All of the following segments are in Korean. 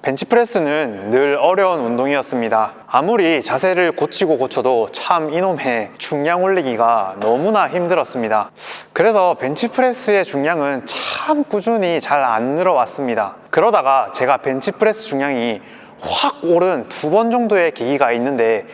벤치프레스는 늘 어려운 운동이었습니다. 아무리 자세를 고치고 고쳐도 참 이놈의 중량 올리기가 너무나 힘들었습니다. 그래서 벤치프레스의 중량은 참 꾸준히 잘 안 늘어왔습니다. 그러다가 제가 벤치프레스 중량이 확 오른 두 번 정도의 계기가 있는데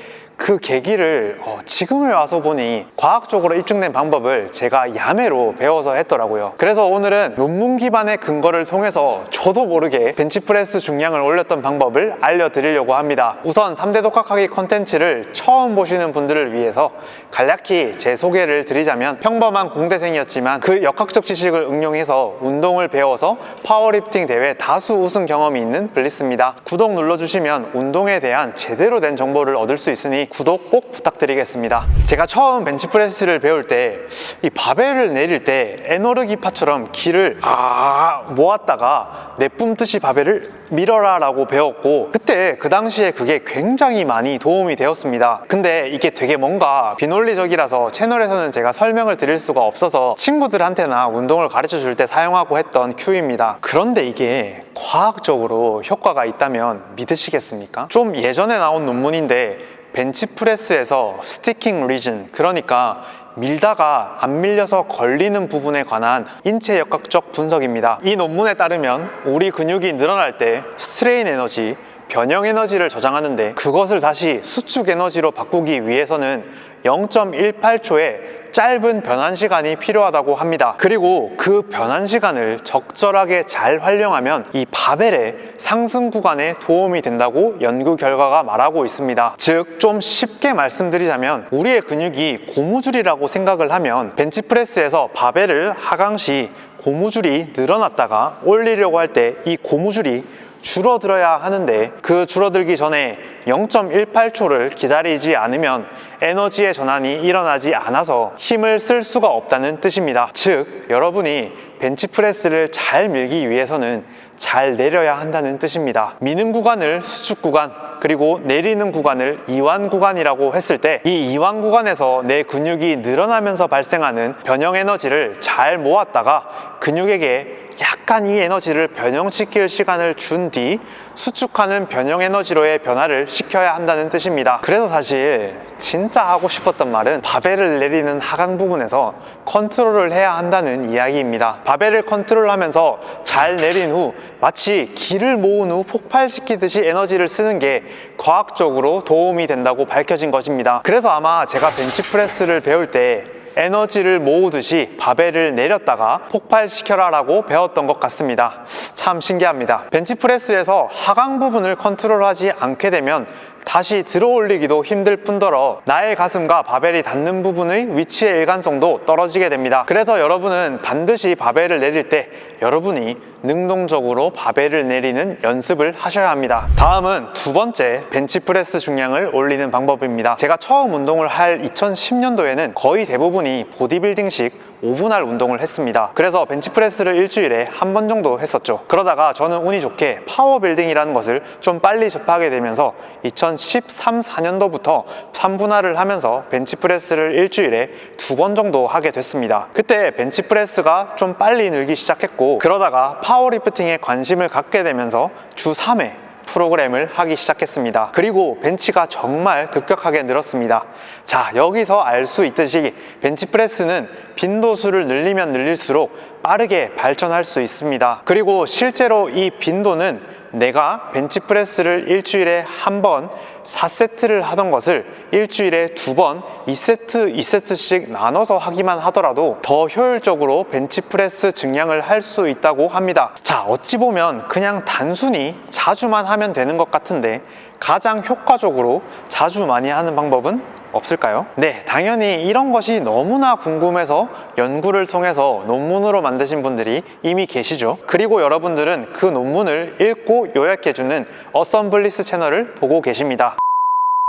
그 계기를 어, 지금에 와서 보니 과학적으로 입증된 방법을 제가 야매로 배워서 했더라고요. 그래서 오늘은 논문 기반의 근거를 통해서 저도 모르게 벤치프레스 중량을 올렸던 방법을 알려드리려고 합니다. 우선 3대 독학하기 컨텐츠를 처음 보시는 분들을 위해서 간략히 제 소개를 드리자면 평범한 공대생이었지만 그 역학적 지식을 응용해서 운동을 배워서 파워리프팅 대회 다수 우승 경험이 있는 블리스입니다. 구독 눌러주시면 운동에 대한 제대로 된 정보를 얻을 수 있으니 구독 꼭 부탁드리겠습니다. 제가 처음 벤치프레스를 배울 때 이 바벨을 내릴 때 에너르기파처럼 기를 아 모았다가 내뿜듯이 바벨을 밀어라 라고 배웠고 그때 그 당시에 그게 굉장히 많이 도움이 되었습니다. 근데 이게 되게 뭔가 비논리적이라서 채널에서는 제가 설명을 드릴 수가 없어서 친구들한테나 운동을 가르쳐 줄 때 사용하고 했던 큐입니다. 그런데 이게 과학적으로 효과가 있다면 믿으시겠습니까? 좀 예전에 나온 논문인데 벤치프레스에서 sticking region 그러니까 밀다가 안 밀려서 걸리는 부분에 관한 인체 역학적 분석입니다. 이 논문에 따르면 우리 근육이 늘어날 때 strain energy 변형 에너지를 저장하는데 그것을 다시 수축 에너지로 바꾸기 위해서는 0.18초의 짧은 변환 시간이 필요하다고 합니다. 그리고 그 변환 시간을 적절하게 잘 활용하면 이 바벨의 상승 구간에 도움이 된다고 연구 결과가 말하고 있습니다. 즉 좀 쉽게 말씀드리자면 우리의 근육이 고무줄이라고 생각을 하면 벤치프레스에서 바벨을 하강 시 고무줄이 늘어났다가 올리려고 할 때 이 고무줄이 줄어들어야 하는데 그 줄어들기 전에 0.18초를 기다리지 않으면 에너지의 전환이 일어나지 않아서 힘을 쓸 수가 없다는 뜻입니다. 즉 여러분이 벤치프레스를 잘 밀기 위해서는 잘 내려야 한다는 뜻입니다. 미는 구간을 수축 구간 그리고 내리는 구간을 이완 구간이라고 했을 때 이 이완 구간에서 내 근육이 늘어나면서 발생하는 변형 에너지를 잘 모았다가 근육에게 약간 이 에너지를 변형시킬 시간을 준 뒤 수축하는 변형 에너지로의 변화를 시켜야 한다는 뜻입니다. 그래서 사실 진짜 하고 싶었던 말은 바벨을 내리는 하강 부분에서 컨트롤을 해야 한다는 이야기입니다 바벨을 컨트롤하면서 잘 내린 후 마치 기를 모은 후 폭발시키듯이 에너지를 쓰는 게 과학적으로 도움이 된다고 밝혀진 것입니다. 그래서 아마 제가 벤치프레스를 배울 때 에너지를 모으듯이 바벨을 내렸다가 폭발시켜라 라고 배웠던 것 같습니다. 참 신기합니다. 벤치프레스에서 하강 부분을 컨트롤하지 않게 되면 다시 들어 올리기도 힘들 뿐더러 나의 가슴과 바벨이 닿는 부분의 위치의 일관성도 떨어지게 됩니다. 그래서 여러분은 반드시 바벨을 내릴 때 여러분이 능동적으로 바벨을 내리는 연습을 하셔야 합니다. 다음은 두 번째 벤치프레스 중량을 올리는 방법입니다. 제가 처음 운동을 할 2010년도에는 거의 대부분이 보디빌딩식 5분할 운동을 했습니다. 그래서 벤치프레스를 일주일에 한 번 정도 했었죠. 그러다가 저는 운이 좋게 powerbuilding이라는 것을 좀 빨리 접하게 되면서 2013, 4년도부터 3분할을 하면서 벤치프레스를 일주일에 두 번 정도 하게 됐습니다. 그때 벤치프레스가 좀 빨리 늘기 시작했고 그러다가 파워리프팅에 관심을 갖게 되면서 주 3회 프로그램을 하기 시작했습니다. 그리고 벤치가 정말 급격하게 늘었습니다. 자 여기서 알 수 있듯이 벤치프레스는 빈도수를 늘리면 늘릴수록 빠르게 발전할 수 있습니다. 그리고 실제로 이 빈도는 내가 벤치프레스를 일주일에 한 번 4세트를 하던 것을 일주일에 두 번 2세트 2세트씩 나눠서 하기만 하더라도 더 효율적으로 벤치프레스 증량을 할 수 있다고 합니다. 자 어찌 보면 그냥 단순히 자주만 하면 되는 것 같은데 가장 효과적으로 자주 많이 하는 방법은 없을까요? 네, 당연히 이런 것이 너무나 궁금해서 연구를 통해서 논문으로 만드신 분들이 이미 계시죠. 그리고 여러분들은 그 논문을 읽고 요약해주는 어썸블리스 채널을 보고 계십니다.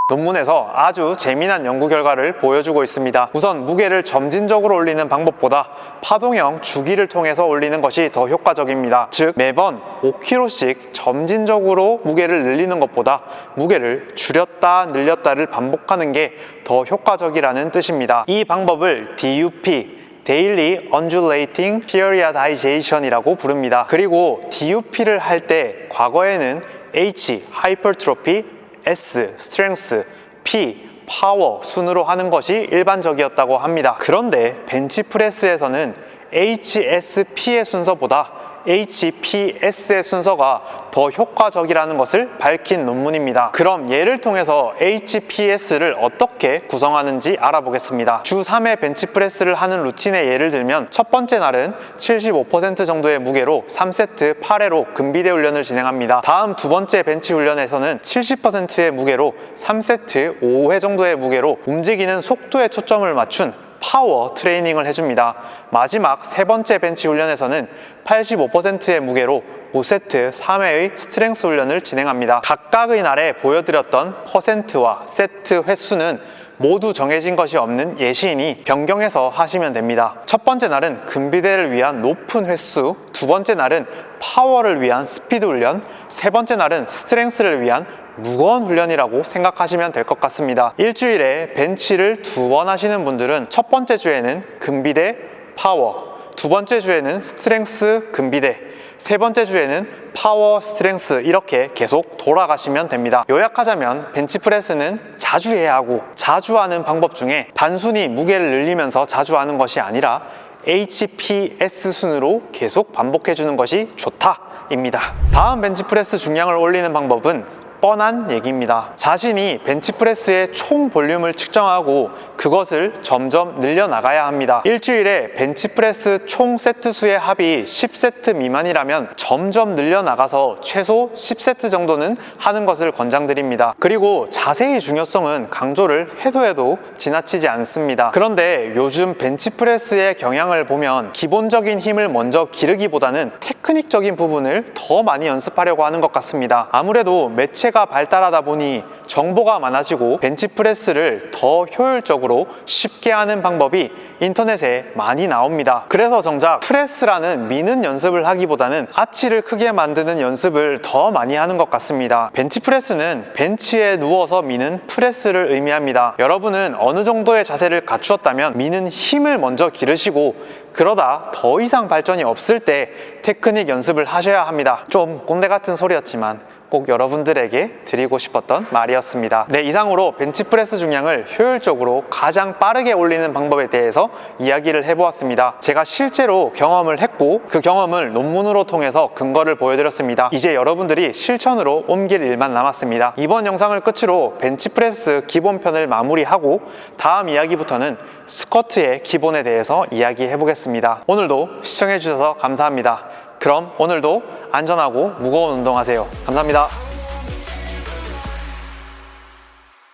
논문에서 아주 재미난 연구 결과를 보여주고 있습니다. 우선 무게를 점진적으로 올리는 방법보다 파동형 주기를 통해서 올리는 것이 더 효과적입니다. 즉 매번 5kg씩 점진적으로 무게를 늘리는 것보다 무게를 줄였다 늘렸다를 반복하는 게 더 효과적이라는 뜻입니다. 이 방법을 DUP Daily Undulating Periodization이라고 부릅니다. 그리고 DUP를 할 때 과거에는 H, Hypertrophy, S, Strength, P, 파워 순으로 하는 것이 일반적이었다고 합니다. 그런데 벤치프레스에서는 HSP의 순서보다 HPS의 순서가 더 효과적이라는 것을 밝힌 논문입니다. 그럼 예를 통해서 HPS를 어떻게 구성하는지 알아보겠습니다. 주 3회 벤치프레스를 하는 루틴의 예를 들면 첫 번째 날은 75% 정도의 무게로 3세트 8회로 근비대 훈련을 진행합니다. 다음 두 번째 벤치 훈련에서는 70%의 무게로 3세트 5회 정도의 무게로 움직이는 속도에 초점을 맞춘 파워 트레이닝을 해줍니다. 마지막 세 번째 벤치 훈련에서는 85%의 무게로 5세트 3회의 strength 훈련을 진행합니다. 각각의 날에 보여드렸던 퍼센트와 세트 횟수는 모두 정해진 것이 없는 예시이니 변경해서 하시면 됩니다. 첫 번째 날은 근비대를 위한 높은 횟수, 두 번째 날은 파워를 위한 스피드 훈련, 세 번째 날은 strength를 위한 무거운 훈련이라고 생각하시면 될 것 같습니다. 일주일에 벤치를 두 번 하시는 분들은 첫 번째 주에는 근비대, 파워, 두 번째 주에는 strength, 근비대, 세 번째 주에는 파워, strength 이렇게 계속 돌아가시면 됩니다. 요약하자면 벤치프레스는 자주 해야 하고 자주 하는 방법 중에 단순히 무게를 늘리면서 자주 하는 것이 아니라 HPS 순으로 계속 반복해 주는 것이 좋다 입니다. 다음 벤치프레스 중량을 올리는 방법은 뻔한 얘기입니다. 자신이 벤치프레스의 총 볼륨을 측정하고 그것을 점점 늘려나가야 합니다. 일주일에 벤치프레스 총 세트 수의 합이 10세트 미만이라면 점점 늘려나가서 최소 10세트 정도는 하는 것을 권장드립니다. 그리고 자세의 중요성은 강조를 해도 해도 지나치지 않습니다. 그런데 요즘 벤치프레스의 경향을 보면 기본적인 힘을 먼저 기르기보다는 테크닉적인 부분을 더 많이 연습하려고 하는 것 같습니다. 아무래도 매체 가 발달하다 보니 정보가 많아지고 벤치프레스를 더 효율적으로 쉽게 하는 방법이 인터넷에 많이 나옵니다. 그래서 정작 프레스라는 미는 연습을 하기보다는 아치를 크게 만드는 연습을 더 많이 하는 것 같습니다. 벤치프레스는 벤치에 누워서 미는 프레스를 의미합니다. 여러분은 어느 정도의 자세를 갖추었다면 미는 힘을 먼저 기르시고 그러다 더 이상 발전이 없을 때 테크닉 연습을 하셔야 합니다. 좀 꼰대 같은 소리였지만 꼭 여러분들에게 드리고 싶었던 말이었습니다. 네, 이상으로 벤치프레스 중량을 효율적으로 가장 빠르게 올리는 방법에 대해서 이야기를 해보았습니다. 제가 실제로 경험을 했고 그 경험을 논문으로 통해서 근거를 보여드렸습니다. 이제 여러분들이 실천으로 옮길 일만 남았습니다. 이번 영상을 끝으로 벤치프레스 기본편을 마무리하고 다음 이야기부터는 스쿼트의 기본에 대해서 이야기해 보겠습니다. 오늘도 시청해 주셔서 감사합니다. 그럼 오늘도 안전하고 무거운 운동하세요. 감사합니다.